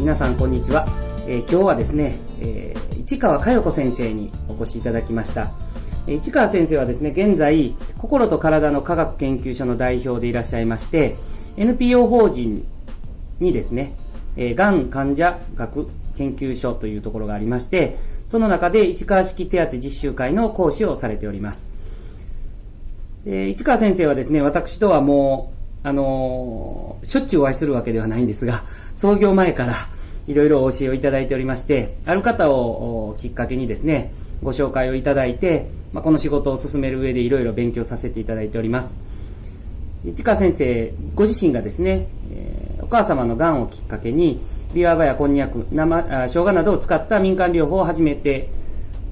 皆さんこんにちは。えー今日はですね、えー市川佳代子先生にお越しいただきました。市川先生はですね、現在、心と体の科学研究所の代表でいらっしゃいまして、NPO 法人にですね、えー、がん患者学研究所というところがありまして、その中で市川式手当実習会の講師をされております。で市川先生はですね、私とはもう、あのしょっちゅうお会いするわけではないんですが、創業前からいろいろお教えをいただいておりまして、ある方をきっかけにですね、ご紹介をいただいて、まあ、この仕事を進める上でいろいろ勉強させていただいております。市川先生ご自身がですね、えーお母様の癌をきっかけに、ビワバやこんにゃく、生、あ生姜などを使った民間療法を始めて、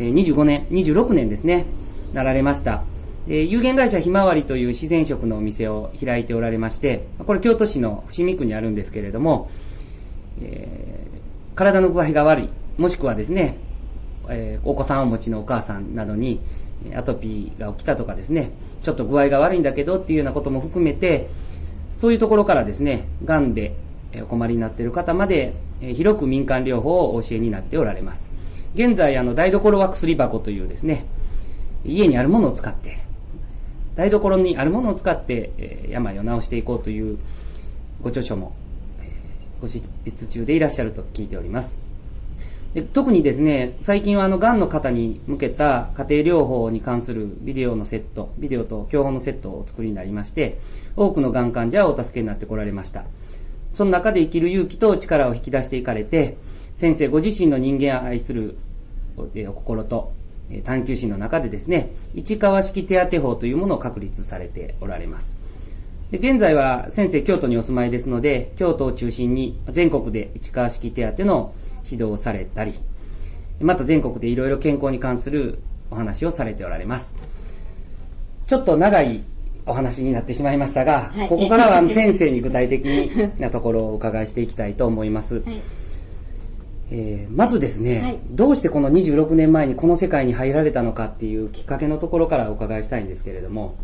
えー25年、26年ですね、なられました。え有限会社ひまわりという自然食のお店を開いておられまして、これ京都市の伏見区にあるんですけれども、えー体の具合が悪い、もしくはですね、えーお子さんをお持ちのお母さんなどに、アトピーが起きたとかですね、ちょっと具合が悪いんだけどっていうようなことも含めて、そういうところからですね、癌でお困りになっている方まで、広く民間療法をお教えになっておられます。現在、あの、台所は薬箱というですね、家にあるものを使って、台所にあるものを使って、え病を治していこうというご著書も、ご執筆中でいらっしゃると聞いております。で特にですね、最近はあの、癌の方に向けた家庭療法に関するビデオのセット、ビデオと教本のセットをお作りになりまして、多くの癌患者をお助けになってこられました。その中で生きる勇気と力を引き出していかれて、先生ご自身の人間を愛するえお心と探求心の中でですね、市川式手当法というものを確立されておられます。で現在は先生京都にお住まいですので、京都を中心に全国で市川式手当の指導をされたり、また全国でいろいろ健康に関するお話をされておられます。ちょっと長いお話になってしまいましたが、はいここからは先生に具体的なところをお伺いしていきたいと思います。はい。えーまずですね、はいどうしてこの26年前にこの世界に入られたのかっていうきっかけのところからお伺いしたいんですけれども。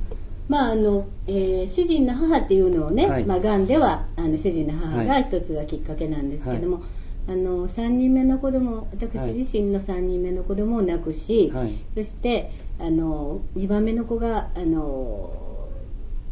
まああの、えー主人の母っていうのをね、はい。まあ癌ではあの主人の母はい。が一つがきっかけなんですけども、あの3人目の子供私はい。自身の3人目の子供を亡くし、はい。そしてあの2番目の子があの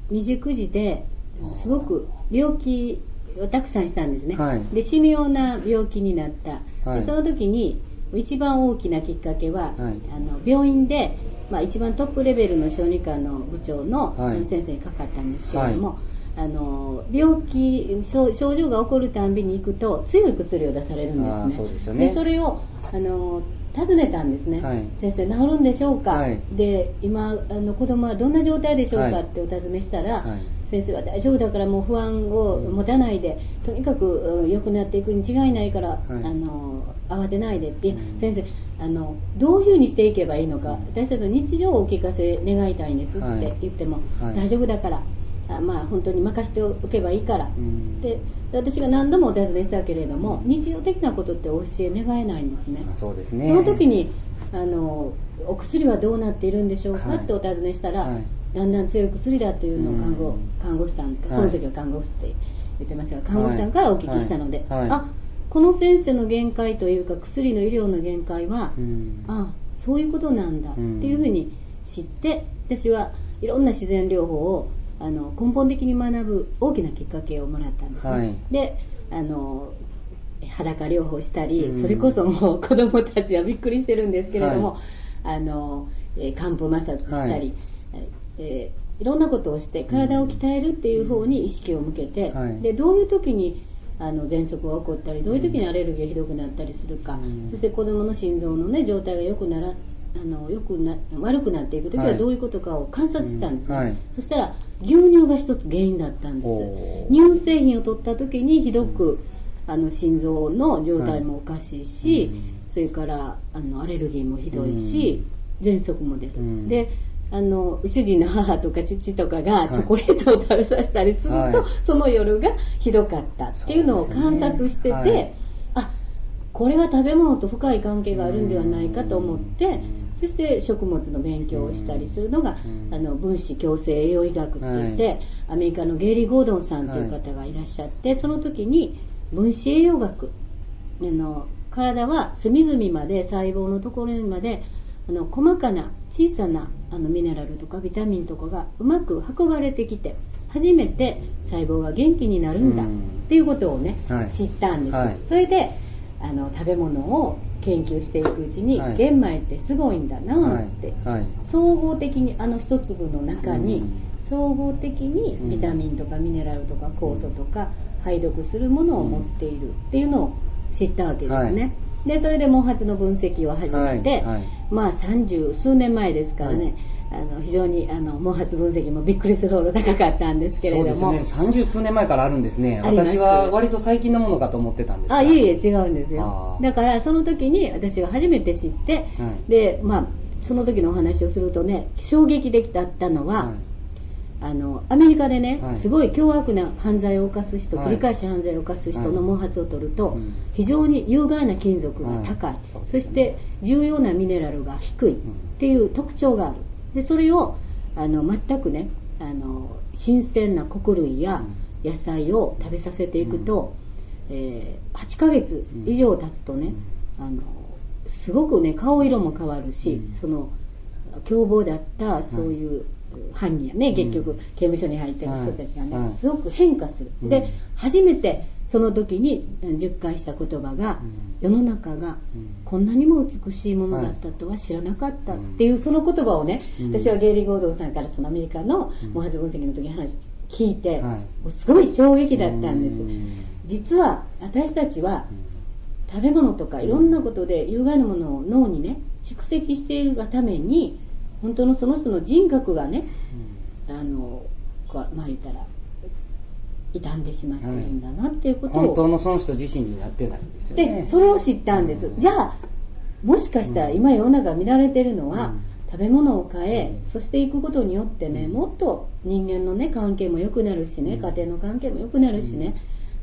未熟児ですごく病気をたくさんしたんですね、はい。で死ぬような病気になった、はい。でその時に一番大きなきっかけは、はい。あの病院で、まあ、一番トップレベルの小児科の部長のはい。先生にかかったんですけれども、あの病気症症状が起こるたんびに行くと強い薬を出されるんですね。そうですよね。でそれをあの尋ねたんですね、はい。先生治るんでしょうか、はい。で今あの子供はどんな状態でしょうか、はい。ってお尋ねしたら、はい。先生は大丈夫だからもう不安を持たないで、とにかくうん良くなっていくに違いないから、い。あの慌てないでって、う。ん。先生あのどういうふうにしていけばいいのか私たちの日常をお聞かせ願いたいんですって言っても、はい。大丈夫だからあまあ本当に任せておけばいいから、うん。でで私が何度もお尋ねしたけれども日常的なことってお教え願えないんですね。あそうですね。その時にあのお薬はどうなっているんでしょうか、はい。ってお尋ねしたら、はい。だんだん強い薬だというのを看護,、うん看護師さんはい。その時は看護師って言ってましたが看護師さんからお聞きしたので、はい。はい。あこの先生の限界というか薬の医療の限界は、うん。あそういうことなんだってうんいうふうに知って私はいろんな自然療法をあの根本的に学ぶ大きなきっかけをもらったんですね、はい。であの裸療法したり、うん。それこそもう子供たちはびっくりしてるんですけれども、あのえー寒風摩擦したり、はい。えーいろんなことをして体を鍛えるっていう方に意識を向けて、はい。でどういう時にあの喘息が起こったりどういう時にアレルギーがひどくなったりするか、うん。そして子供の心臓の、ね、状態が良くならあのよくな悪くなっていく時ははい。どういうことかを観察したんですね、うんはい。そしたら牛乳が一つ原因だったんです。乳製品を取った時にひどく、あの心臓の状態もおかしいし、うん。それからあのアレルギーもひどいし、喘息も出る、うん。であの主人の母とか父とかがい。チョコレートを食べさせたりすると、はい。その夜がひどかったっていうのを観察してて、ね。あこれは食べ物と深い関係があるんではないかと思って、うんそして食物の勉強をしたりするのが、うん。あの分子共生栄養医学って言って、はい。アメリカのゲイリー・ゴードンさんという方がいらっしゃって、その時に分子栄養学あの体は隅々まで細胞のところにまであの細かな小さなあのミネラルとかビタミンとかがうまく運ばれてきて初めて細胞が元気になるんだっていうことをね、はい、知ったんです、はい、それであの食べ物を研究していくうちに、はい、玄米ってすごいんだなって、総合的にあの一粒の中に、総合的にビタミンとかミネラルとか酵素とか排毒するものを持っているっていうのを知ったわけですね。で、それで毛髪の分析を始めて、まあ三十数年前ですからね、あの非常にあの毛髪分析もびっくりするほど高かったんですけれども。そうですね。三十数年前からあるんですね。私は割と最近のものかと思ってたんですあいえいえ違うんですよ。だからその時に私は初めて知って、はい、でまあその時のお話をするとね衝撃的だったのは、はい。あのアメリカでね、はい、すごい凶悪な犯罪を犯す人、繰り返し犯罪を犯す人の毛髪を取ると、非常に有害な金属が高い、そして重要なミネラルが低いっていう特徴があるでそれをあの全くねあの新鮮な穀類や野菜を食べさせていくと、うん、えー、8ヶ月以上経つとね、うん、あのすごくね顔色も変わるし、うん、その凶暴だったそういう犯人やね、結局刑務所に入ってる人たちがね、すごく変化する、で初めてその時に10回した言葉が、世の中がこんなにも美しいものだったとは知らなかったっていうその言葉をね、私はゲイリー・ゴードンさんからそのアメリカの毛髪分析の時に話聞いて、すごい衝撃だったんです。実は私たちは食べ物とかいろんなことで有害なものを脳にね蓄積しているがために本当のその人の人格がね、あのまあ言ったら傷んでしまってるんだなっていうことを、本当のその人自身になってないんですよね。でそれを知ったんです、じゃあもしかしたら今世の中見られてるのは、食べ物を変え、そしていくことによってねもっと人間のね関係も良くなるしね、家庭の関係も良くなるしね、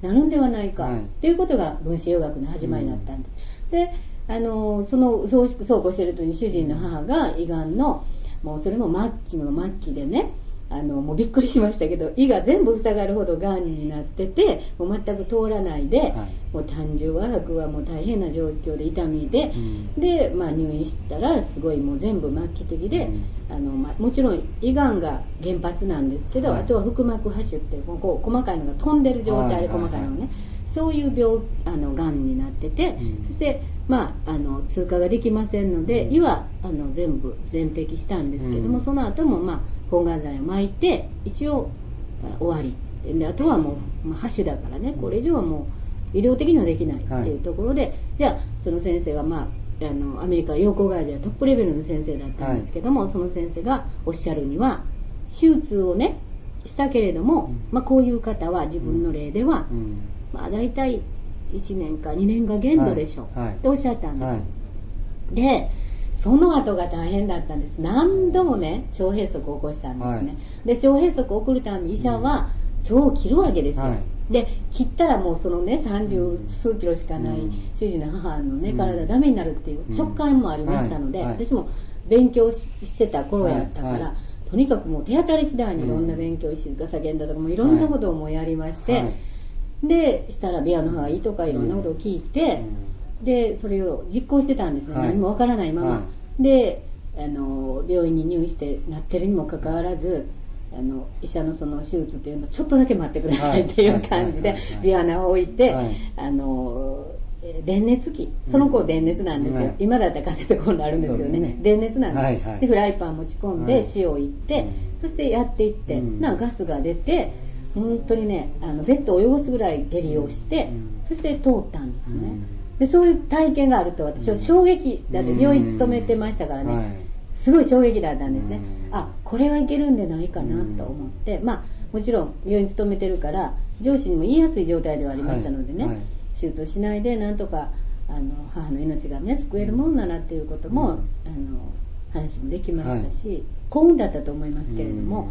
なるんではないか、っていうことが分子洋学の始まりだったんです、であのそのそうそうこうしてる時に主人の母が胃がんのもうそれも末期の末期でねあのもうびっくりしましたけど胃が全部塞がるほどがんになっててもう全く通らないで、はい、もう胆汁和白はもう大変な状況で痛みで、うん、で、まあ、入院したらすごいもう全部末期的で、うん、あのまあ、もちろん胃がんが原発なんですけど、はい、あとは腹膜播種ってこう細かいのが飛んでる状態で細かいのね、そういう病あのがんになってて、うん、そしてまあ、あの通過ができませんので胃はあの全部全摘したんですけども、その後もまあ抗がん剤を巻いて一応終わり。であとはもう、まあ、箸だからね。これ以上はもう医療的にはできないっていうところで、はい、じゃあその先生はまああのアメリカ養護外ではトップレベルの先生だったんですけども、はい、その先生がおっしゃるには手術をねしたけれども、うん、まあ、こういう方は自分の例では、うん、まあ、大体1年か2年が限度でしょう、はい、っておっしゃったんです、でその後が大変だったんです。何度もね、腸閉塞を起こしたんですね。はい、で、腸閉塞を起こるために医者は腸を切るわけですよ。はい、で、切ったらもうそのね、三十数キロしかない主人の母のね、体ダメになるっていう直感もありましたので、私も勉強してた頃やったから、とにかくもう手当たり次第にいろんな勉強、静か叫んだとかもいろんなことをもやりまして、で、したらビアの方がいいとかいろんなことを聞いて、で、それを実行してたんですね。はい、何もわからないまま。はい、で、あの、病院に入院してなってるにもかかわらず、あの、医者のその手術っていうのをちょっとだけ待ってくださいっていう感じで、ビアナを置いて、あの、電熱器。その子電熱なんですよ。うん、今だったらカセットコンロあるんですけどね。ね。電熱なんです、はい。はい、で、フライパン持ち込んで、塩をいって、そしてやっていって、なガスが出て、本当にね、あの、ベッドを汚すぐらい下痢をして、そして通ったんですね。でそういう体験があると私は衝撃だって病院勤めてましたからね、すごい衝撃だったんですね、あこれはいけるんでないかなと思って、まあもちろん病院勤めてるから上司にも言いやすい状態ではありましたのでね、はい。はい、手術をしないでなんとかあの母の命がね救えるもんならっていうことも、うん、あの話もできましたし、はい、幸運だったと思いますけれども、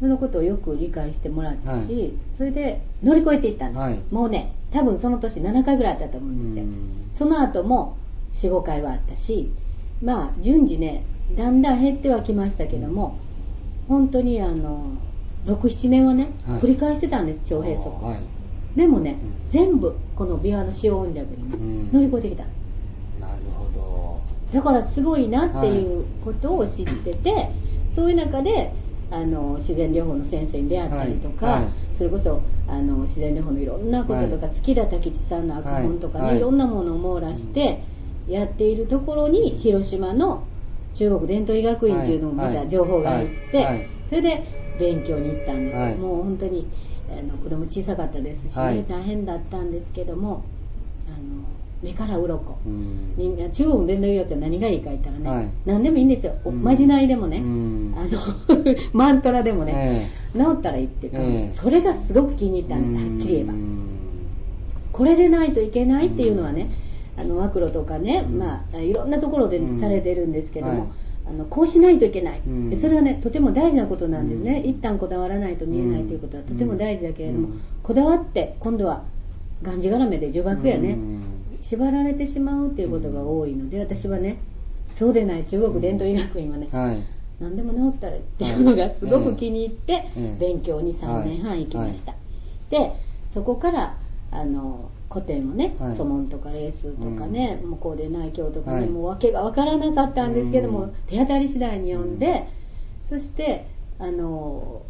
そのことをよく理解してもらったし、はい、それで乗り越えていったんです、はい、もうね多分その年7回ぐらいあったと思うんですよ。その後も45回はあったしまあ順次ねだんだん減ってはきましたけども、本当にあの67年はね、はい、繰り返してたんです腸閉塞、でもね、うん、全部この琵琶の塩温弱に乗り越えてきたんです。なるほど。だからすごいなっていうことを知ってて、そういう中であの自然療法の先生に出会ったりとか、はいはい。それこそあの自然療法のいろんなこととか、月田武智さんの赤本とかね、はいい、ろんなものを網羅してやっているところに広島の中国伝統医学院っていうのをまた情報が入って、はいはい。それで勉強に行ったんです、はい。もう本当にあの子供小さかったですしね、はい。大変だったんですけどもあの目から鱗。うん。中国伝統医学って何がいいか言ったらね、はい。何でもいいんですよ、おうん。まじないでもね、うん。あの マントラでもね、え治ったらいいっていうか、ええ。それがすごく気に入ったんです、はっきり言えば。う。んこれでないといけないっていうのはね、あのマクロとかね、うん。まあ、いろんなところでうん。されてるんですけども、はい。あのこうしないといけない、うん。でそれはねとても大事なことなんですね、うん。一旦こだわらないと見えないということはとても大事だけれども、うん。こだわって今度はがんじがらめで呪縛やね、うん縛られてしまうっていうことが多いので私はねそうでない中国伝統医学院はね、はい。何でも治ったらっていうのがすごく気に入ってええ勉強に3年半行きました、でそこからあの古典をね、はい。祖門とかレースとかね、向こうで内教とかね、はい。もう訳が分からなかったんですけども、うん。手当たり次第に読んで、そしてあの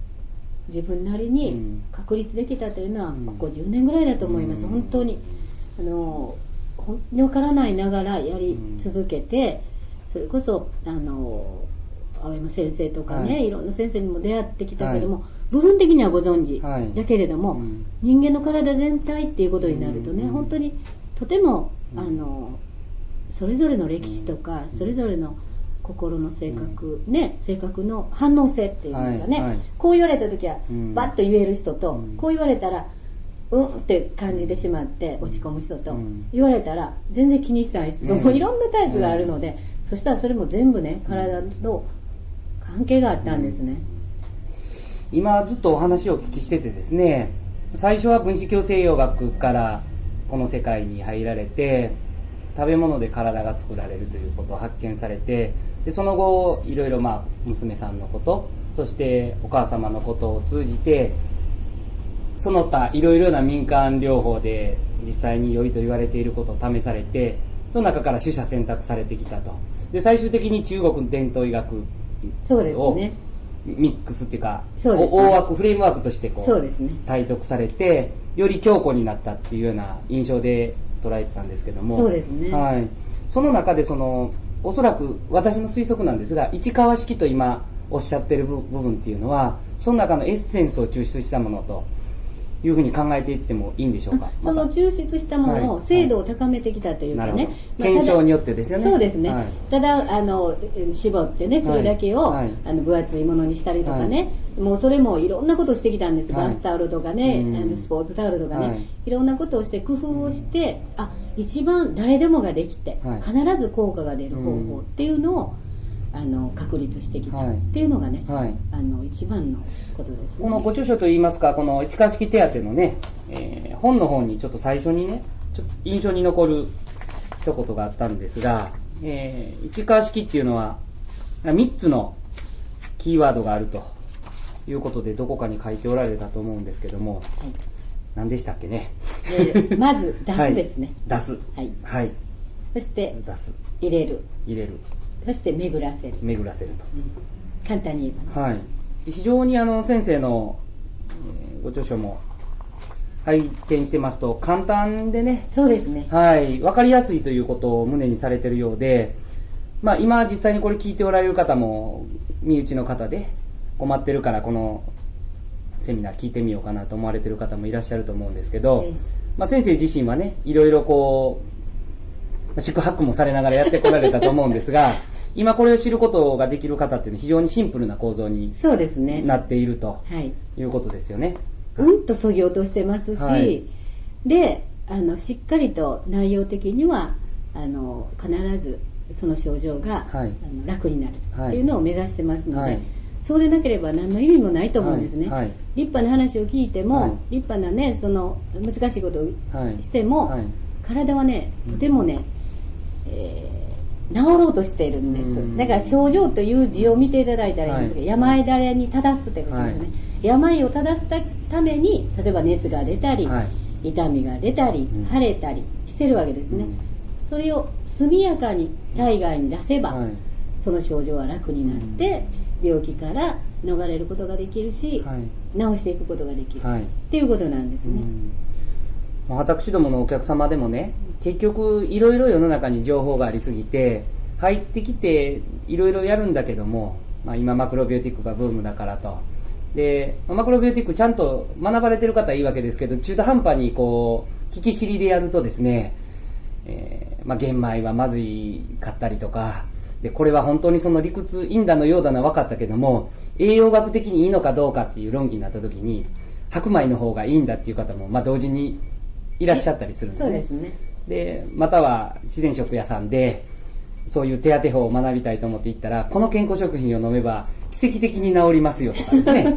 自分なりうにん。確立できたというのはうん。ここ10年ぐらいだと思います、うん。本当に。あの本当に分からないながらやり続けて、それこそあの青山先生とかね、はい。い、ろんな先生にも出会ってきたけども、は部分的にはご存知、はい。だけれども、うん。人間の体全体っていうことになるとね、うん。本当にとても、うん。あのそれぞれの歴史とか、うん。それぞれの心の性格、ね性格の反応性っていうんですかね、はい。はい。こう言われた時はうん。バッと言える人と、うん。こう言われたらうんって感じてしまって落ち込む人と、うん。言われたら全然気にしない人。いろんなタイプがあるので、そしたらそれも全部ね体と関係があったんですね、今ずっとお話をお聞きしててですね最初は分子共生養学からこの世界に入られて食べ物で体が作られるということを発見されてでその後いろいろまあ娘さんのことそしてお母様のことを通じてその他いろいろな民間療法で実際に良いと言われていることを試されてその中から取捨選択されてきたと。で最終的に中国伝統医学をね。ミックスっていうかそうね。大枠フレームワークとしてこそうですね。体得されてより強固になったっていうような印象で捉えてたんですけども。そうですね。はい、その中でそのおそらく私の推測なんですが市川式と今おっしゃってる部部分っていうのはその中のエッセンスを抽出したものというふうに考えていってもいいんでしょうか。その抽出したものはい。を精度を高めてきたというかね、検証によってですよね。そうですね、はい。ただあの絞ってねそれだけを、あの分厚いものにしたりとかね、もうそれもいろんなことをしてきたんです、はい。バスタオルとかね、うん。あのスポーツタオルとかね、はい。い、ろんなことをして工夫をしてあ一番誰でもができて、はい。必ず効果が出る方法っていうのを、あの確立してきたはいっていうのがね、はいあの一番のことですね。このご著書といいますか、この市川式手当のね、えー本の方にちょっと最初にね、ちょっと印象に残る一言があったんですが、えー市川式っていうのは、3つのキーワードがあるということで、どこかに書いておられたと思うんですけども、はい何でしたっけね？えー まず出すですね、出す。はいはい。そして出す。入れる入れる。そして巡らせる、巡らせると。うん簡単に言えばね。はい。非常にあの、先生の、えーご著書も拝見してますと、簡単でね、そうですね。はい、わかりやすいということを胸にされてるようで、まあ今実際にこれ聞いておられる方も、身内の方で困ってるからこのセミナー聞いてみようかなと思われてる方もいらっしゃると思うんですけど、ええ。まあ先生自身はね、いろいろこう、宿泊もされながらやってこられたと思うんですが、今これを知ることができる方っていうのは非常にシンプルな構造にそうですね。なっているとはい。いうことですよね。うんとそぎ落としてますし、はい。であのしっかりと内容的にはあの必ずその症状が、はい。あの楽になるはい。っていうのを目指してますので、はい。そうでなければ何の意味もないと思うんですね、はい。はい。立派な話を聞いても、はい。立派なねその難しいことをはい。しても、はい。体はねとてもね、えー治ろうとしているんです。うん。だから症状という字を見ていただいたらいいんですけど、はい。病だれに正すということですね、はい。病を正すために例えば熱が出たり、はい。痛みが出たり、うん。腫れたりしてるわけですね、うん。それを速やかに体外に出せば、はい。その症状は楽になって、病気から逃れることができるし、はい。治していくことができる、はい。っていうことなんですね、うん。まあ私どものお客様でもね、結局いろいろ世の中に情報がありすぎて、入ってきていろいろやるんだけども、まあ、今マクロビオティックがブームだからと。で、マクロビオティックちゃんと学ばれてる方はいいわけですけど、中途半端にこう、聞き知りでやるとですね、えーまあ、玄米はまずいかったりとか、で、これは本当にその理屈、インダのようだな分かったけども、栄養学的にいいのかどうかっていう論議になった時に、白米の方がいいんだっていう方も、まあ、同時にいらっしゃったりするんですね。そうですねで、または自然食屋さんで、そういう手当て法を学びたいと思って行ったら、この健康食品を飲めば奇跡的に治りますよとかですね。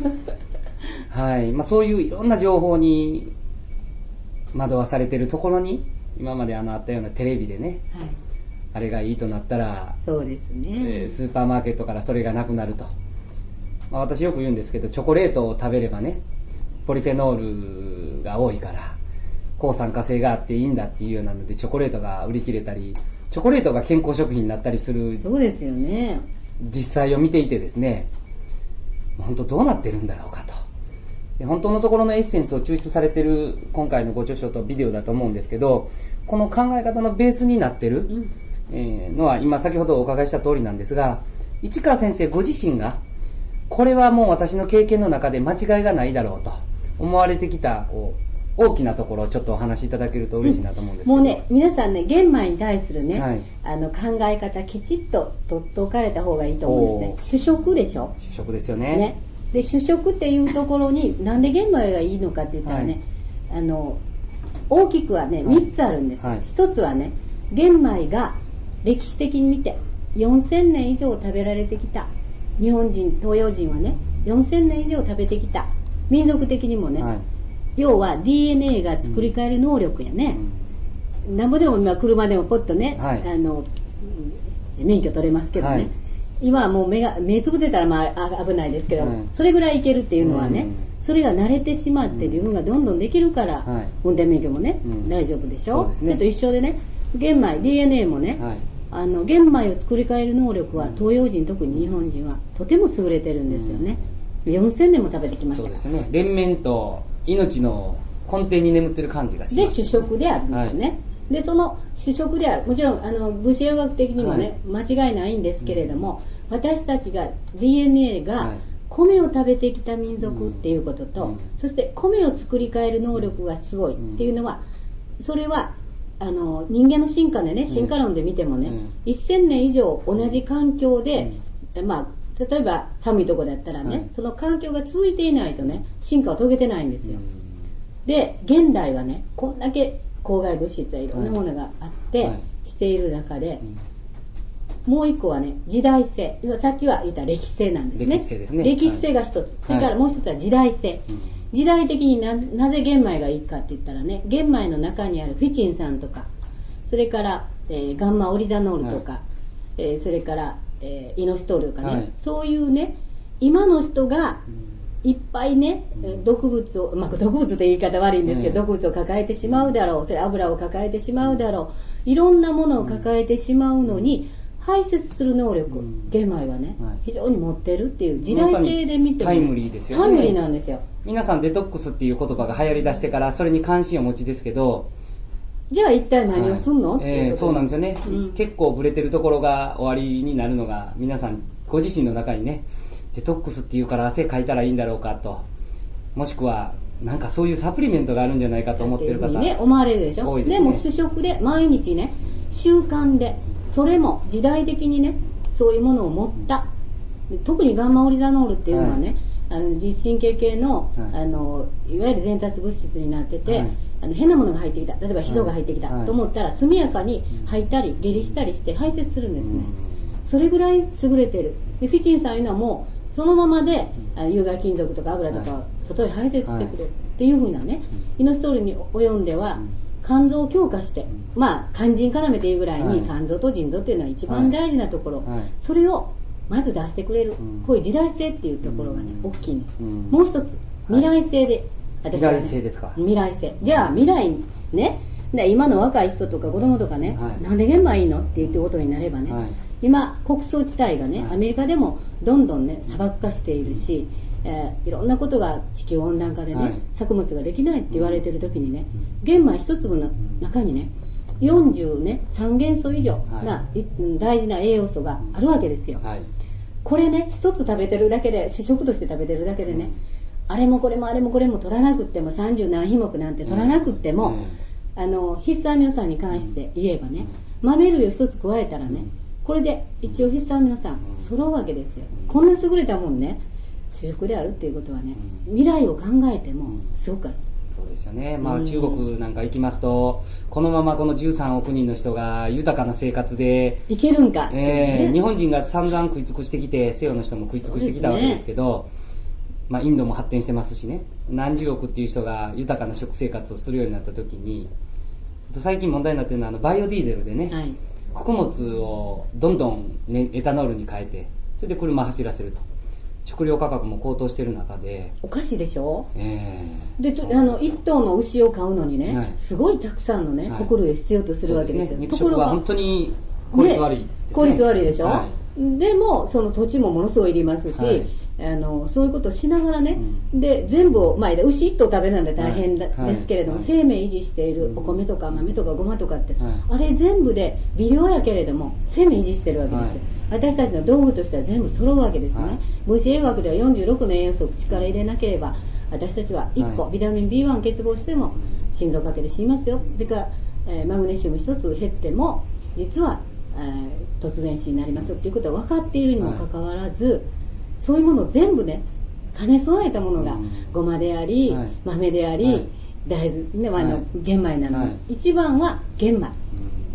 はい。まあそういういろんな情報に惑わされてるところに、今まであのあったようなテレビでね、はいあれがいいとなったら、そうですね、えースーパーマーケットからそれがなくなると。まあ、私よく言うんですけど、チョコレートを食べればね、ポリフェノールが多いから、抗酸化性があっていいんだっていうようなので、チョコレートが売り切れたり、チョコレートが健康食品になったりするそうですよね実際を見ていてですね、本当どうなってるんだろうかと。で本当のところのエッセンスを抽出されてる今回のご著書とビデオだと思うんですけど、この考え方のベースになってる、うんえーのは今先ほどお伺いした通りなんですが、市川先生ご自身が、これはもう私の経験の中で間違いがないだろうと思われてきた、こう、大きなところをちょっとお話しいただけると嬉しいなと思うんですけど。もうね、皆さんね、玄米に対するね、はいあの考え方きちっと取っておかれた方がいいと思うんですね。主食でしょ？主食ですよね。ね。で、主食っていうところに、なんで玄米がいいのかって言ったらね、あの、大きくはね、はい3つあるんです。はい1つはね、玄米が歴史的に見て、4000年以上食べられてきた。日本人、東洋人はね、4000年以上食べてきた。民族的にもね、はい。要は DNA が作り変える能力やね。なんぼでも今車でもポッとね、はい。あの、うん免許取れますけどね。はい。今はもう目が、目つぶってたらまああ危ないですけど、はい。それぐらいいけるっていうのはね、うん。それが慣れてしまって自分がどんどんできるから、はい。運転免許もね、うん。大丈夫でしょ？そうですね。それと一緒でね、玄米、DNA もね、はい。あの、玄米を作り変える能力は東洋人、特に日本人はとても優れてるんですよね。4000年も食べてきましたそうですね。連綿と命の根底に眠ってる感じがしまで、す。主食であるんですね。で、その主食である。もちろん、あの、物資栄養学的にもね、間違いないんですけれども、私たちが DNA はがい。米を食べてきた民族っていうことと、うん。そして米を作り変える能力がすごいっていうのは、それは、あの、人間の進化でね、進化論で見てもね、うん。1000年以上同じ環境で、まあ、例えば寒いとこだったらね、はいその環境が続いていないとね、進化を遂げてないんですよ。うんで、現代はね、こんだけ公害物質やいろんなものがあって、はいしている中で、もう一個はね、時代性。今さっきは言った歴史性なんですね。歴史性ですね歴史性が一つ。それからもう一つは時代性。うん時代的にななぜ玄米がいいかって言ったらね、玄米の中にあるフィチン酸とか、それから、えーガンマオリザノールとか、えーそれから、えーイノシトールとかね、はい。そういうね、今の人がいっぱいね、毒物を、まあ、毒物って言い方悪いんですけど、うん毒物を抱えてしまうだろう、それ油を抱えてしまうだろう、いろんなものを抱えてしまうのに、排泄する能力、うん。玄米はね、はい。非常に持ってるっていう時代性で見てもタイムリーですよね。タイムリーなんですよ。皆さんデトックスっていう言葉が流行り出してからそれに関心をお持ちですけど、じゃあ一体何をすんの、はい。えーっていうことそうなんですよね、うん。結構ブレてるところが終わりになるのが皆さんご自身の中にねデトックスっていうから汗かいたらいいんだろうかと。もしくはなんかそういうサプリメントがあるんじゃないかと思ってる方ね、思われるでしょ？ですね。も主食で毎日ね、習慣で、それも時代的にね、そういうものを持った。で特にガンマオリザノールっていうのはね、あの実神経系の、はい。あの、いわゆる伝達物質になってて、はいあの変なものが入ってきた。例えばヒ素が入ってきた、はい。と思ったら、速やかに吐いたり、下痢したりして排泄するんですね。それぐらい優れてる。で、フィチンさんいうのはもう、そのままで、あの有害金属とか油とかはを外に排泄してくれる。っていうふうなね、イノストールに及んでは、肝臓を強化して、まあ、肝腎要っていうぐらいに、はい。肝臓と腎臓っていうのは一番大事なところ、はい。それをまず出してくれる、うん。こういう時代性っていうところがね、うん。大きいんです。うん。もう一つ、未来性で、私は、ね、未来性ですか。未来性。じゃあ未来ね、で今の若い人とか子供とかね、はい。なんで玄米いいのって言ってことになればね、はい。今、穀倉地帯がね、はい。アメリカでもどんどんね、砂漠化しているし、えーいろんなことが地球温暖化でね、はい。作物ができないって言われてる時にね、玄米一粒の中にね、40ね、3元素以上な、い大事な栄養素があるわけですよ。はい。これね、一つ食べてるだけで、主食として食べてるだけでね、あれもこれもあれもこれも取らなくっても、30何品目なんて取らなくっても、うんあの、必須アミノ酸に関して言えばね、豆類を一つ加えたらね、これで一応必須アミノ酸揃うわけですよ。こんな優れたもんね、主食であるっていうことはね、未来を考えてもすごくあるんです。そうですよね。まあうん中国なんか行きますと、このままこの13億人の人が豊かな生活で、いけるんかえー日本人が散々食い尽くしてきて、西洋の人も食い尽くしてきたわけですけど、まあインドも発展してますしね、何十億っていう人が豊かな食生活をするようになった時に、最近問題になってるのはあのバイオディーゼルでね、はい。穀物をどんどん、ね、エタノールに変えて、それで車走らせると。食料価格も高騰してる中で、おかしいでしょ？えーで、あの、すよ。一頭の牛を買うのにね、はい。すごいたくさんのね、はい。穀類を必要とするわけですよ。ね。肉食は本当に効率悪いですね。効率悪いでしょ、はでも、その土地もものすごいいりますし、はいあの、そういうことをしながらね、うで、全部を、まあ、牛一頭食べるなんて大変だ、はい。ですけれども、はい。生命維持しているお米とか豆とかごまとかって、はい。あれ全部で微量やけれども、生命維持してるわけですよ。私たちの道具としては全部揃うわけですね。はい。分子栄養学では46の栄養素を口から入れなければ、私たちは1個、はい。ビタミン B1 欠乏しても心臓かけで死にますよ。それから、えーマグネシウム一つ減っても、実は、えー突然死になりますよっていうことは分かっているにもかかわらず、そういうものを全部ね、兼ね備えたものがうん、ごまであり、はい。豆であり、はい。大豆、ね、あの、はい。玄米なの一番は玄米。うん。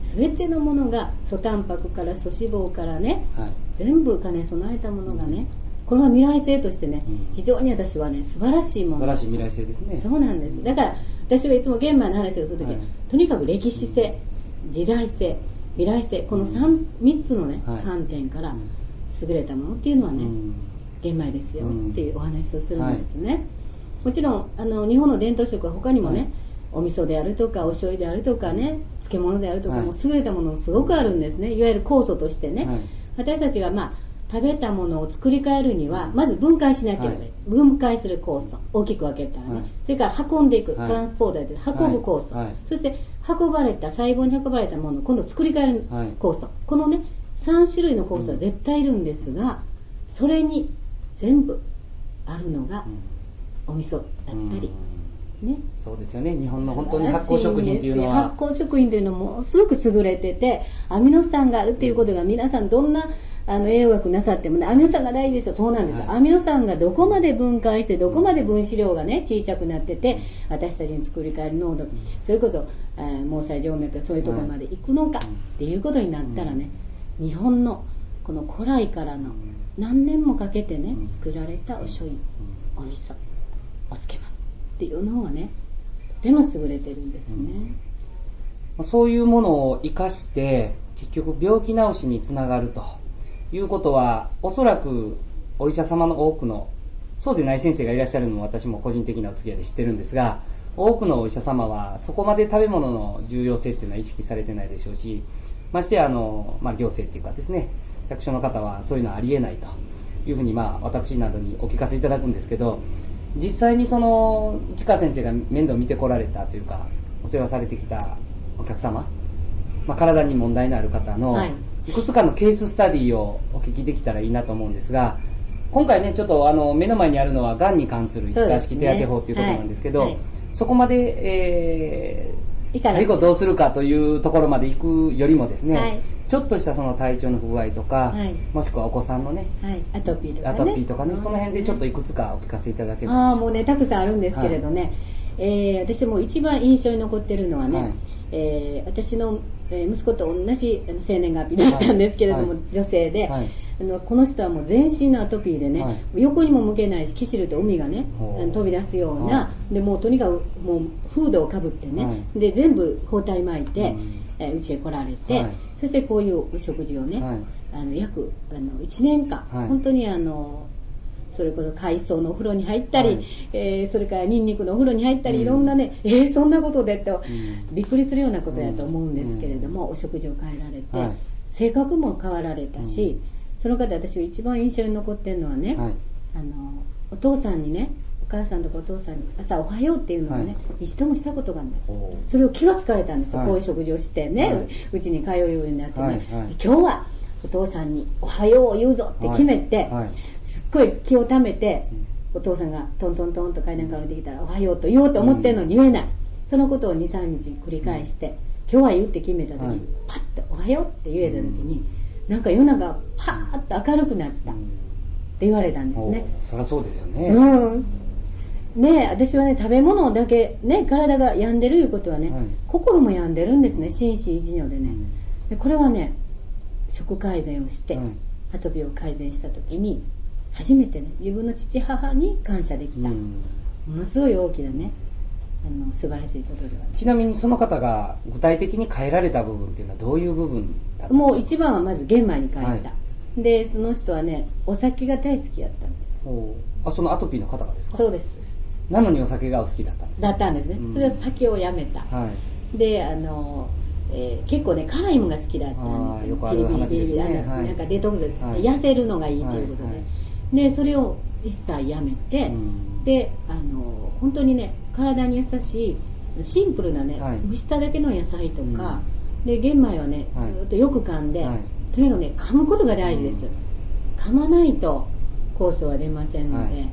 すべてのものが、素タンパクから素脂肪からね、はい。全部兼ね備えたものがね、これは未来性としてねうん、非常に私はね、素晴らしいもの。素晴らしい未来性ですね。そうなんです。だから、私はいつも玄米の話をするとき、はい。とにかく歴史性、時代性、未来性、この 3, 三つのね、はい。観点からうん優れたものっていうのはね、うん玄米ですようんっていうお話をするんですね。もちろん、あの、日本の伝統食は他にもね、はいお味噌であるとか、お醤油であるとかね、漬物であるとか、はいもう優れたものもすごくあるんですね。いわゆる酵素としてね。はい私たちがまあ、食べたものを作り変えるには、まず分解しなければいけない。はい分解する酵素。大きく分けたらね。はいそれから運んでいく。はいトランスポーターで運ぶ酵素。はいはいそして、運ばれた、細胞に運ばれたものを今度作り変えるはい酵素。このね、3種類の酵素は絶対いるんですが、それに全部あるのがお味噌だったり、ね。そうですよね。日本の本当に発酵食品っていうのは。発、酵食品というのもすごく優れてて、アミノ酸があるっていうことが皆さんどんなあの栄養学なさってもね、アミノ酸が大事ですよ。そうなんですよ。はい。アミノ酸がどこまで分解して、どこまで分子量がね、小さくなってて、私たちに作り変える濃度、それこそ、えー毛細静脈そういうところまで行くのかっていうことになったらね、日本のこの古来からの何年もかけてね、作られたお醤油、お味噌、お漬物っていうのがね、とても優れてるんですね。そういうものを活かして、結局病気治しにつながると。いうことは、おそらくお医者様の多くの、そうでない先生がいらっしゃるのも私も個人的なお付き合いで知ってるんですが、多くのお医者様はそこまで食べ物の重要性っていうのは意識されてないでしょうし、ましてやあの、まあ、行政っていうかですね、役所の方はそういうのはありえないというふうに、まあ、私などにお聞かせいただくんですけど、実際にその、市川先生が面倒を見てこられたというか、お世話されてきたお客様、まあ、体に問題のある方の、はい。いくつかのケーススタディをお聞きできたらいいなと思うんですが、今回ね、ちょっとあの、目の前にあるのは、癌に関する市川式手当法ということなんですけど、はい。はいそこまで、えー、いかない最後どうするかというところまで行くよりもですね、はいちょっとしたその体調の不具合とか、はい。もしくはお子さんのね、はい。アトピーとかアね。トピーとかね、その辺でちょっといくつかお聞かせいただければ。ああ、もうね、たくさんあるんですけれどね。えー私も一番印象に残ってるのはね、はい。えー私の、えー息子と同じ生年月日だったんですけれども、はい。女性で、はい。あのこの人はもう全身のアトピーでね、はい。横にも向けないし、キシルと海がね、飛び出すような、はでもうとにかくもうフードをかぶってね、はい。で全部包帯巻いて、うんえーうちへ来られて、はい。そしてこういうお食事をね、はい。あの約あの1年間、はい。本当にあのそれこそ海藻のお風呂に入ったり、はい。えーそれからニンニクのお風呂に入ったり、うん。いろんなね、えーそんなことでと、ん。びっくりするようなことやと思うんですけれども、お食事を変えられて、はい。性格も変わられたし、その方私が一番印象に残ってるのはね、はい。あのお父さんにねお母さんとかお父さんに朝おはようっていうのをね、はい。一度もしたことがない。それを気がつかれたんですよ、はい。こういう食事をしてね、はい。ううちに通うようになってね、今日はお父さんにおはようを言うぞって決めて、すっごい気をためて、お父さんがトントントンと階段から降りてきたらおはようと言おうと思ってるのに言えない、そのことを23日繰り返して、今日は言うって決めた時に、はい。パッとおはようって言えた時に、なんか世の中パーッと明るくなったって言われたんですね、そりゃそうですよね。うん。ねえ私はね、食べ物だけ、ね、体が病んでるいうことはね、はい心も病んでるんですね、心身一如でね。うんでこれはね、食改善をして、はいアトピーを改善した時に、初めてね、自分の父母に感謝できた。うんものすごい大きなね、あの、素晴らしいことではちなみにその方が具体的に変えられた部分っていうのはどういう部分だったもう一番はまず玄米に変えた。はいで、その人はね、お酒が大好きだったんです。あ、そのアトピーの方がですか？そうです。なのにお酒がお好きだったんですだったんですね。うん。それは酒をやめた。はい。であの、えー結構ね辛いものが好きだったんですよ。くある話ですね。ビリビリビリあのはい。なんかデトックスで、はい。痩せるのがいいということで、はいはい。でそれを一切やめて、うん。であの本当にね体に優しいシンプルなね、はい。蒸しただけの野菜とか、で玄米はねはい。ずっとよく噛んで、はい。とにかくね噛むことが大事です、噛まないと酵素は出ませんので、はい。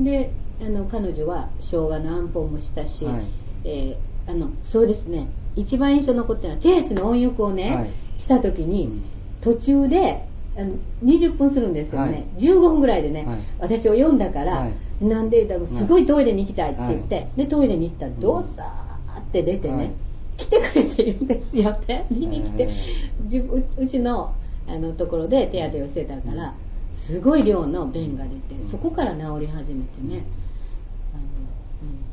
であの彼女は生姜のあんぽんもしたし、はい。えーあのそうですね。一番印象に残ってるのは手足の温浴をね、はい。した時に、うん。途中であの20分するんですけどね、はい。15分ぐらいでね、はい。私を読んだから、はい。なんでだろうすごいトイレに行きたいって言って、はい。でトイレに行ったらどうさーって出てね、はい。来てくれてるんですよ。って見に来て、へ自分うちのあのところで手当てをしてたから、すごい量の便が出てそこから治り始めてね、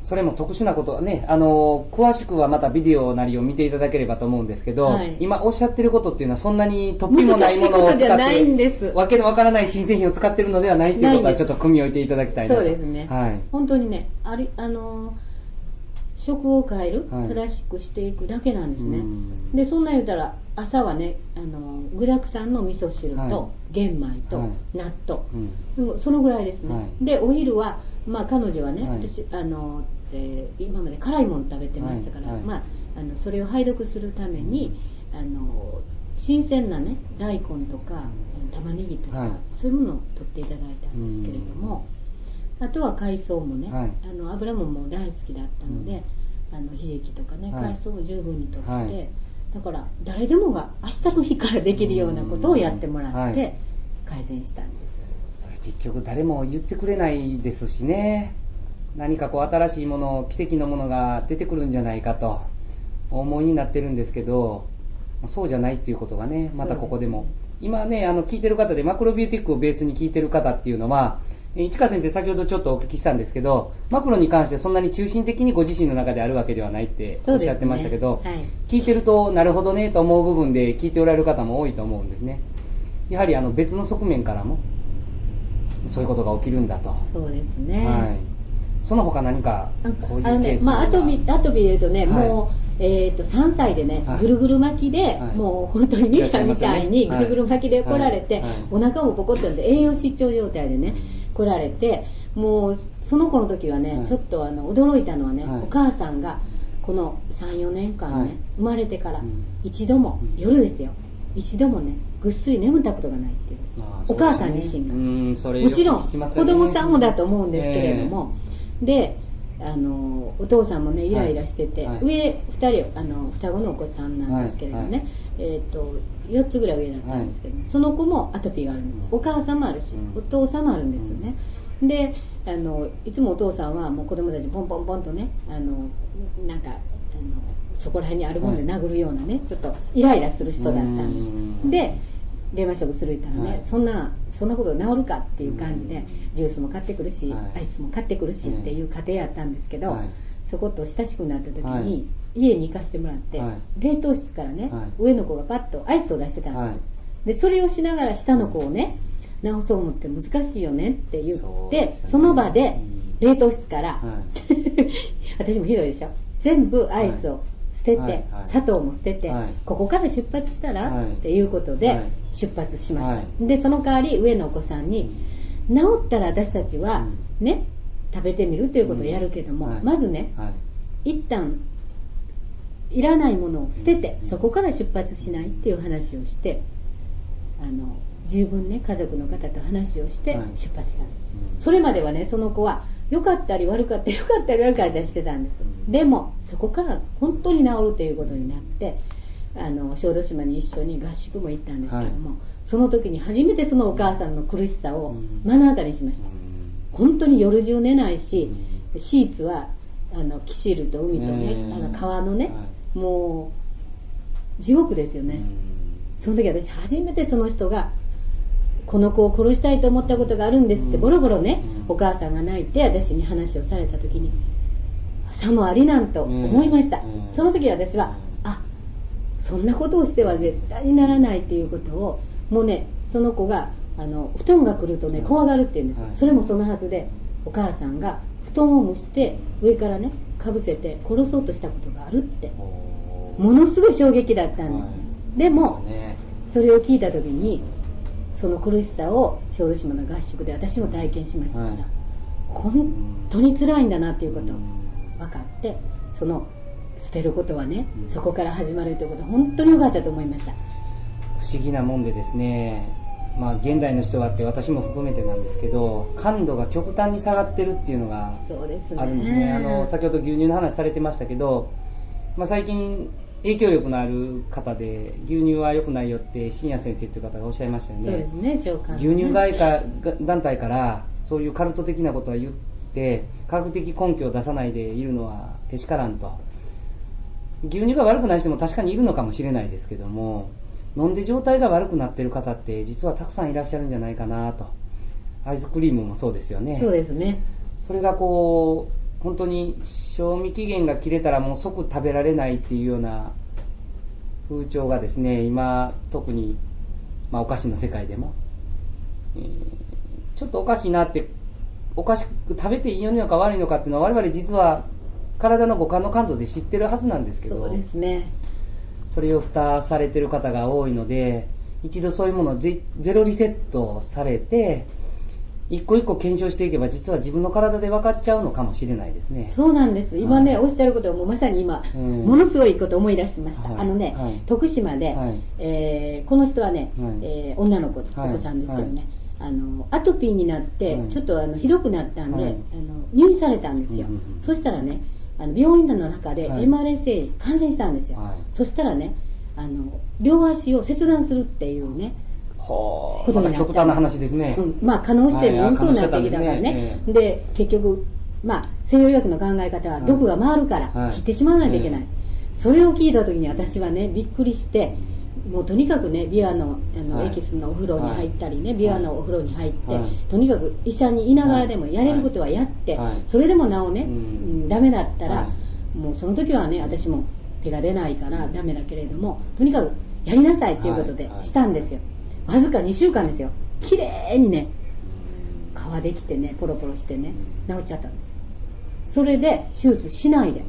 それも特殊なことはね、あの、詳しくはまたビデオなりを見ていただければと思うんですけど、はい。今おっしゃってることっていうのはそんなに突飛うん、もないものを 使っゃないんて、です。わけのわからない新製品を使ってるのではないっていうことはちょっと組み置いていただきたい。そうですね。はい。本当にねありあの食を変える、はい。正しくしていくだけなんですね、うん。でそんなん言うたら朝はねあの具だくさんの味噌汁はい。と玄米とはい。納豆、うんうん。そのぐらいですね、はい。でお昼は、まあ、彼女はね、はい。私あの、えー今まで辛いもの食べてましたから、はいはいまあ、あのそれを拝読するためにあの新鮮なね大根とか玉ねぎとか、はい。そういうものを取っていただいたんですけれども、あとは海藻もね、はい。あの油ももう大好きだったので、あのひじきとかねはい。海藻を十分に取って、はい。だから誰でもが明日の日からできるようなことをやってもらはってい。改善したんです、結局誰も言ってくれないですしね。何かこう新しいもの、奇跡のものが出てくるんじゃないかとお思いになってるんですけど、そうじゃないっていうことがね、またここでも。今ね、あの、聞いてる方でマクロビューティックをベースに聞いてる方っていうのは、え市川先生先ほどちょっとお聞きしたんですけど、マクロに関してそんなに中心的にご自身の中であるわけではないっておっしゃってましたけど、ねはい聞いてるとなるほどねと思う部分で聞いておられる方も多いと思うんですね。やはりあの別の側面からもそういうことが起きるんだと。そうですね、はい。その他何かこういうあのケース、ねまあ、アトピー、アトピーで言うとね、はい。もう、えっ、と、3歳でね、はい。ぐるぐる巻きで、はい。もう本当にミカみたいにぐるぐる巻きで来られて、はい。はいお腹もポコッとんで栄養失調状態でね、来られて、もう、その子の時はね、はい。ちょっとあの、驚いたのはね、はい。お母さんが、この3、4年間ね、はい。生まれてからうん、一度も、うん。夜ですよ、一度もね、ぐっすり眠ったことがないって言うんです。よ。まあお母さん自身が。うん、それもちろん、子供さんもだと思うんですけれども、で、あの、お父さんもね、イライラしてて、はい。上二人、あの、双子のお子さんなんですけれどね、えっ、と、4つぐらい上だったんですけど、その子もアトピーがあるんです。うん。お母さんもあるし、うん。お父さんもあるんですよね。で、あの、いつもお父さんはもう子供たちポンポンポンとね、あの、なんか、あの、そこら辺にあるもので殴るようなね、ちょっとイライラする人だったんです。うん。で、電話食する言ったらね、はい。そんな、そんなこと治るかっていう感じで、ジュースも買ってくるし、はい。アイスも買ってくるしっていう家庭やったんですけど、はい。そこと親しくなった時に、はい。家に行かしてもらって、はい。冷凍室からね、はい。上の子がパッとアイスを出してたんです、はい。で、それをしながら下の子をね、直そう思って難しいよねって言ってそね。その場で冷凍室から、は 私もひどいでしょ。全部アイスを捨てて、はいはい。砂糖も捨てて、はい。ここから出発したら、はい。っていうことではい。出発しました、はでその代わり上のお子さんに治ったら私たちはね、食べてみるということをやるけども、うんはい。まずね。一旦いらないものを捨ててそこから出発しないっていう話をしてあの十分ね家族の方と話をしてはい。出発したの、それまではねその子は良かったり悪かったり良かったり悪かったりしてたんです。でもそこから本当に治るということになってあの小豆島に一緒に合宿も行ったんですけども、その時に初めてそのお母さんの苦しさを目の当たりにしました、本当に夜中寝ないし、シーツはあのキシルと海とね、うんあの川のね、はもう地獄ですよね、その時私初めてその人がこの子を殺したいと思ったことがあるんですって。うん。ボロボロね、うん。お母さんが泣いて私に話をされた時にさもありなんと思いました、うん。その時私はあそんなことをしては絶対にならないっていうことをもうねその子があの布団が来るとねうん怖がるって言うんですそれもそのはずでお母さんが布団を蒸して上からねかぶせて殺そうとしたことがあるって。ものすごい衝撃だったんです。でもね。それを聞いた時にその苦しさを小豆島の合宿で私も体験しましたから、はい。本当に辛いんだなっていうこと分かってその捨てることはね、うん。そこから始まるということ本当に良かったと思いました。不思議なもんでですね、まあ現代の人はって私も含めてなんですけど、感度が極端に下がってるっていうのがそうですね。あるんですね。あの、先ほど牛乳の話されてましたけど、まあ最近影響力のある方で牛乳は良くないよって深夜先生っていう方がおっしゃいましたよね。そうです。ね長官、牛乳外貨団体からそういうカルト的なことは言って科学的根拠を出さないでいるのはけしからんと。牛乳が悪くない人も確かにいるのかもしれないですけども飲んで状態が悪くなってる方って実はたくさんいらっしゃるんじゃないかなと。アイスクリームもそうですよね。そうですね。それがこう本当に賞味期限が切れたらもう即食べられないっていうような風潮がですね今特に、まあ、お菓子の世界でも、えーちょっとおかしいなっておかしく食べていいのか悪いのかっていうのは我々実は体の五感の感度で知ってるはずなんですけどそうですね。それを蓋されてる方が多いので一度そういうものをゼゼロリセットされて一個一個検証していけば実は自分の体で分かっちゃうのかもしれないですね。そうなんです。今ね、おっしゃることをもうまさに今、うん。ものすごいこと思い出しました、はい。あのね、はい。徳島で、はい。えーこの人はね、はい。えー女の子、はい。お子さんですけどね、あのアトピーになって、はい。ちょっとあのひどくなったんで、はい。あの入院されたんですよ、うんうんうんそしたらねあの病院の中ではい。MRSA 感染したんですよ、はい。そしたらねあの両足を切断するっていうね、はあ、ことになった極端な話ですね。うん、まあ可能してものすごいなってきたからはいねですね。で結局まあ西洋医学の考え方は毒が回るからはい。切ってしまわないといけない、うんそれを聞いた時に私はねびっくりしてもうとにかくねビワのあの、はい。エキスのお風呂に入ったりね、ビワのお風呂に入って、はい。とにかく医者にいながらでもやれることはやって、はい。それでもなおね、うん。うんダメだったら、はもうその時はね私も手が出ないからダメだけれどもとにかくやりなさいということではい。はい。したんですよ、わずか2週間ですよ。綺麗にね皮できてねポロポロしてね治っちゃったんですよ。それで手術しないで。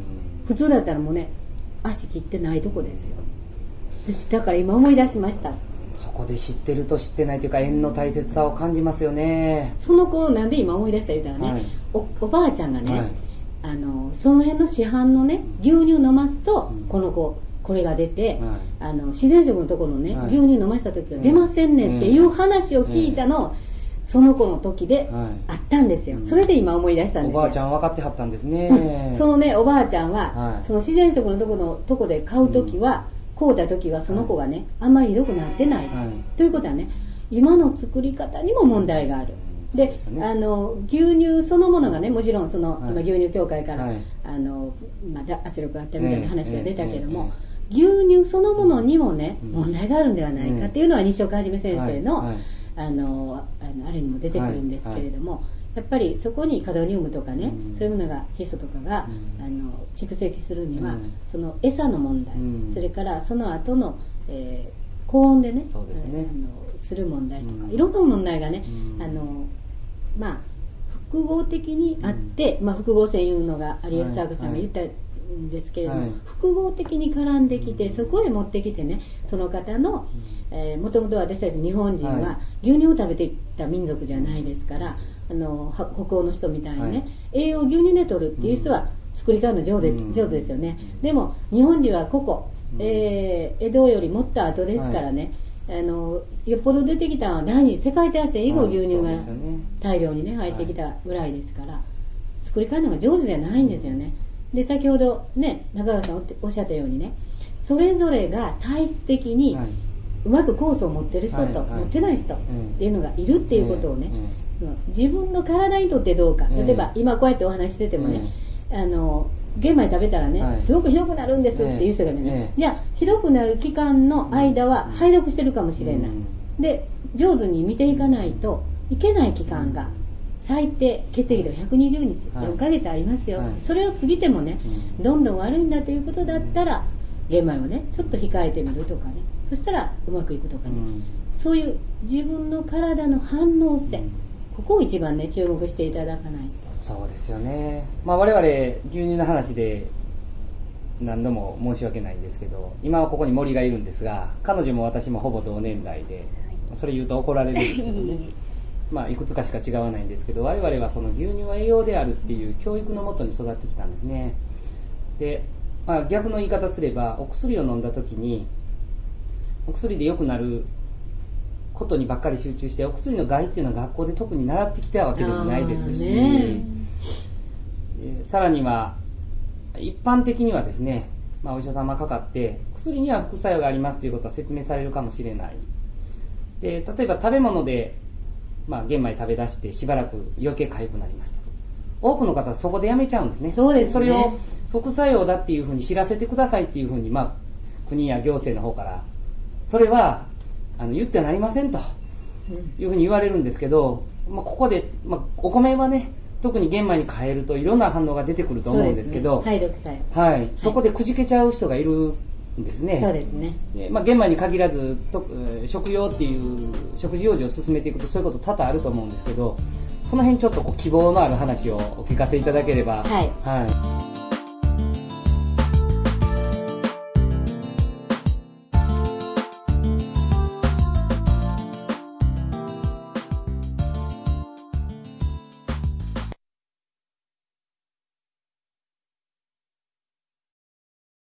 普通だったらもうね足切ってないとこですよ。だから今思い出しました。そこで知ってると知ってないというか縁の大切さを感じますよね。その子なんで今思い出した言うたらね、はい。おおばあちゃんがね、はい。あのその辺の市販のね牛乳飲ますと、うん。この子これが出て、はい。あの自然食のところのね、はい。牛乳飲ました時は出ませんねんっていう話を聞いたの、その子の時ではい。あったんですよ、うん。それで今思い出したんですよ。おばあちゃん分かってはったんですね。そのねおばあちゃんは、はい。その自然食のとこのとこで買う時は、買うた時はその子がね、あんまりひどくなってない、はい。ということはね今の作り方にも問題がある。でね。あの牛乳そのものがねもちろんその、はい。今牛乳協会から、はい。あのまあだ、圧力があったみたいな話が出たけども、え牛乳そのものにもね、うん。問題があるんではないかっていうのは西岡はじめ先生の,、あのあのあれにも出てくるんですけれども、やっぱりそこにカドニウムとかね、うん。そういうものがヒ素とかが、うん。あの蓄積するには、うん。その餌の問題、うん。それからその後の、えー高温でねそうですね。あのする問題とか、うん。いろんな問題がね、うん。あのまあ複合的にあって、まあ、複合性いうのが有吉佐和子さんが言ったんですけれども、はい。複合的に絡んできてそこへ持ってきてねその方のもともと私たち日本人はは牛乳を食べてきた民族じゃないですからあのは北欧の人みたいにね、はい。栄養を牛乳で取るっていう人は作り方の上手です,、うん。上手ですよね。でも日本人はここ、うん。えー江戸よりもっと後ですからね、あのよっぽど出てきたのは第二次世界大戦以後牛乳が大量にね入ってきたぐらいですから、作り方のが上手じゃないんですよねで先ほどね中川さんおっておっしゃったようにねそれぞれが体質的にはい。うまくコースを持ってる人と持ってない人っていうのがいるっていうことをね、ええ。その自分の体にとってどうかええ。例えば今こうやってお話ししててもね、あの玄米食べたらね、はい。すごくひどくなるんですっていう人がね、じゃあひどくなる期間の間はうん。排毒してるかもしれない、うん。で上手に見ていかないといけない期間が最低血液では120日、はい。4ヶ月ありますよ、はい。それを過ぎてもねうん。どんどん悪いんだということだったら玄米をねちょっと控えてみるとかね。そしたらうまくいくとかね、うん。そういう自分の体の反応性、ここを一番ね注目していただかないと。そうですよね。まあ我々牛乳の話で何度も申し訳ないんですけど、今はここに森がいるんですが、彼女も私もほぼ同年代で、それ言うと怒られるんですけどね。まあいくつかしか違わないんですけど、我々はその牛乳は栄養であるっていう教育のもとに育ってきたんですね。で、まあ逆の言い方すれば、お薬を飲んだ時に、お薬で良くなることにばっかり集中して、お薬の害っていうのは学校で特に習ってきたわけでもないですし、ねえーさらには、一般的にはですね、まあ、お医者様かかって、薬には副作用がありますということは説明されるかもしれない。で、例えば食べ物で、まあ、玄米食べ出してしばらく余計痒くなりましたと。多くの方はそこでやめちゃうんですね。そうですねそれを副作用だっていうふうに知らせてくださいっていうふうに、まあ、国や行政の方から、それは、あの、言ってはなりませんと。うんいうふうに言われるんですけど、まあ、ここで、まあ、お米はね、特に玄米に変えるといろんな反応が出てくると思うんですけど、ね、はい、そこでくじけちゃう人がいるんですね。そうですねでまあ、玄米に限らずと、えー食用っていう、食事用事を進めていくとそういうこと多々あると思うんですけど、その辺ちょっとこう希望のある話をお聞かせいただければ。はいはい